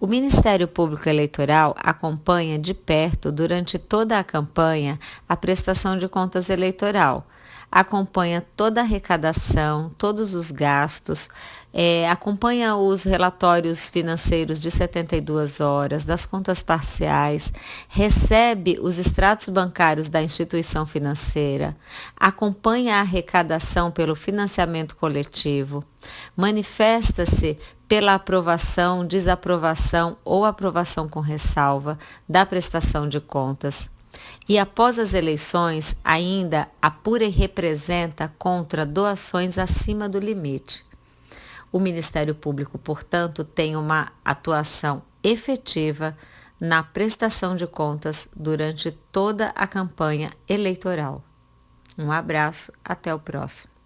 O Ministério Público Eleitoral acompanha de perto, durante toda a campanha, a prestação de contas eleitoral. Acompanha toda a arrecadação, todos os gastos, é, acompanha os relatórios financeiros de 72 horas, das contas parciais, recebe os extratos bancários da instituição financeira, acompanha a arrecadação pelo financiamento coletivo, manifesta-se pela aprovação, desaprovação ou aprovação com ressalva da prestação de contas. E após as eleições, ainda apura e representa contra doações acima do limite. O Ministério Público, portanto, tem uma atuação efetiva na prestação de contas durante toda a campanha eleitoral. Um abraço, até o próximo.